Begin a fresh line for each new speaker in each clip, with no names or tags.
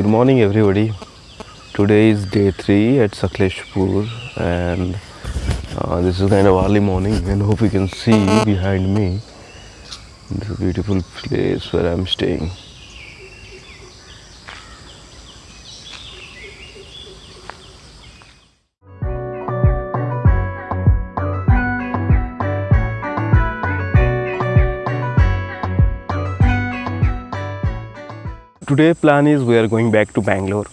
Good morning, everybody. Today is day three at Sakleshpur, and uh, this is kind of early morning. And hope you can see behind me this beautiful place where I'm staying. Today plan is we are going back to Bangalore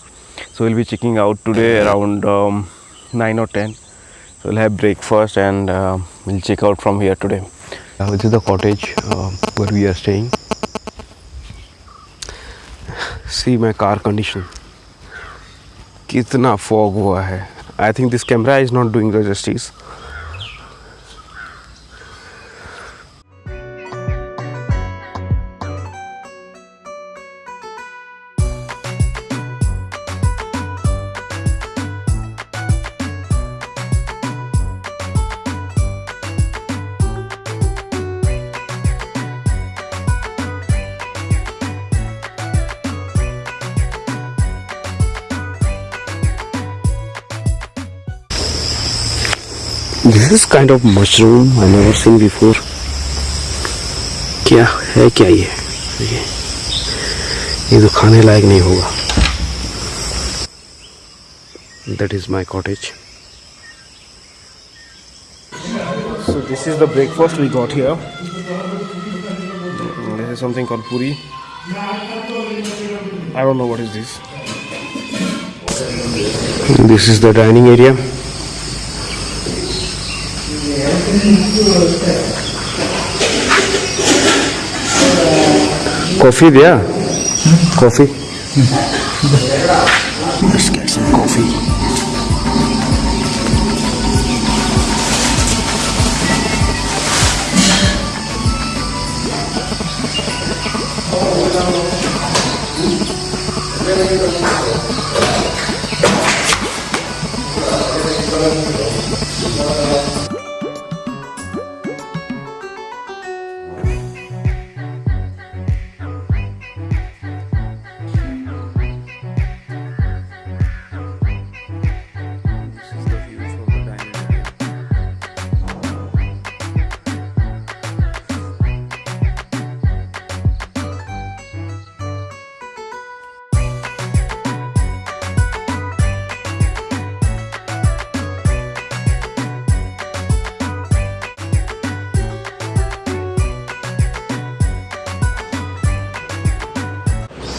so we'll be checking out today around um, 9 or 10 so we'll have breakfast and uh, we'll check out from here today uh, this is the cottage uh, where we are staying see my car condition कितना fog हुआ है I think this camera is not doing the justice This is kind of mushroom I never seen before. क्या है क्या ये ये ये तो खाने लायक नहीं होगा That is my cottage. So this is the breakfast we got here. This is something called puri. I don't know what is this. This is the dining area. Coffee there? Coffee? Let's get some coffee.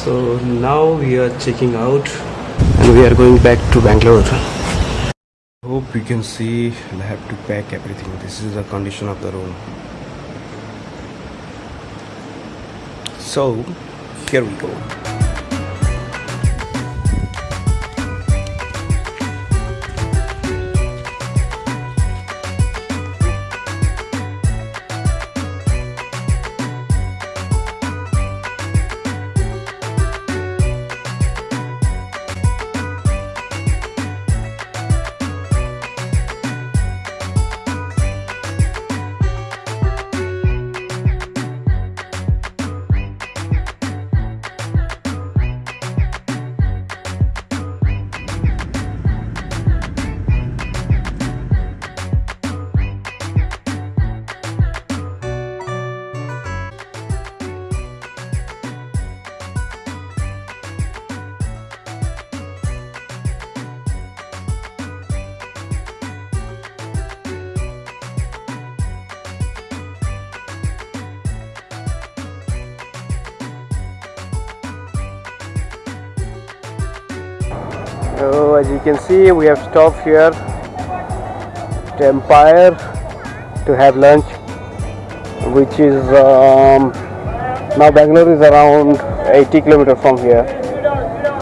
So now we are checking out and we are going back to Bangalore. Hope you can see I have to pack everything. This is the condition of the room. So here we go. So as you can see, we have stopped here at Empire to have lunch, which is um, now Bangalore is around 80 kilometers from here.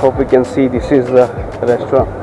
Hope you can see this is the restaurant.